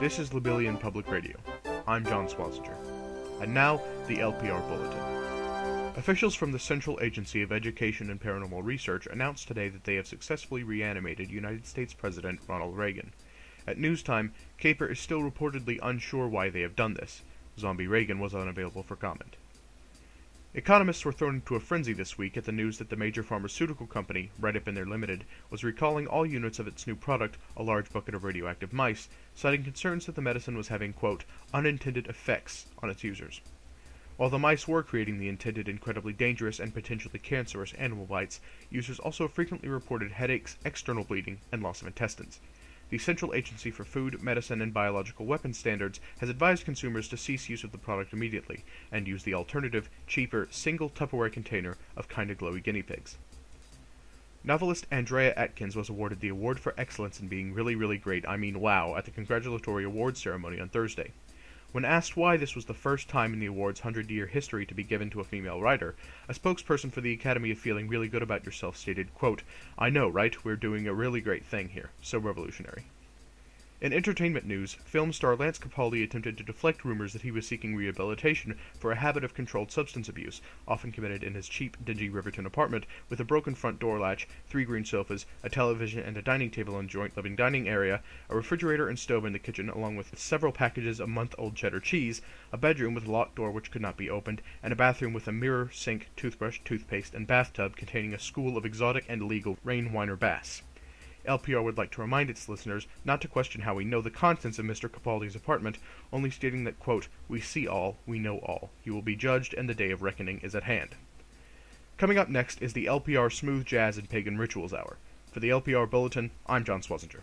This is Labillion Public Radio. I'm John Swasinger. And now, the LPR Bulletin. Officials from the Central Agency of Education and Paranormal Research announced today that they have successfully reanimated United States President Ronald Reagan. At news time, Caper is still reportedly unsure why they have done this. Zombie Reagan was unavailable for comment. Economists were thrown into a frenzy this week at the news that the major pharmaceutical company, Redipiner Limited, was recalling all units of its new product, a large bucket of radioactive mice, citing concerns that the medicine was having, quote, unintended effects on its users. While the mice were creating the intended incredibly dangerous and potentially cancerous animal bites, users also frequently reported headaches, external bleeding, and loss of intestines the Central Agency for Food, Medicine, and Biological Weapons Standards has advised consumers to cease use of the product immediately and use the alternative, cheaper, single Tupperware container of Kinda Glowy guinea pigs. Novelist Andrea Atkins was awarded the Award for Excellence in Being Really Really Great, I mean wow, at the congratulatory awards ceremony on Thursday. When asked why this was the first time in the award's 100-year history to be given to a female writer, a spokesperson for the Academy of Feeling Really Good About Yourself stated, quote, I know, right? We're doing a really great thing here. So revolutionary. In entertainment news, film star Lance Capaldi attempted to deflect rumors that he was seeking rehabilitation for a habit of controlled substance abuse, often committed in his cheap, dingy Riverton apartment with a broken front door latch, three green sofas, a television and a dining table in joint living dining area, a refrigerator and stove in the kitchen, along with several packages of month-old cheddar cheese, a bedroom with a locked door which could not be opened, and a bathroom with a mirror, sink, toothbrush, toothpaste, and bathtub containing a school of exotic and illegal whiner bass. LPR would like to remind its listeners not to question how we know the contents of Mr. Capaldi's apartment, only stating that, quote, We see all, we know all. You will be judged, and the day of reckoning is at hand. Coming up next is the LPR Smooth Jazz and Pagan Rituals Hour. For the LPR Bulletin, I'm John Swasinger.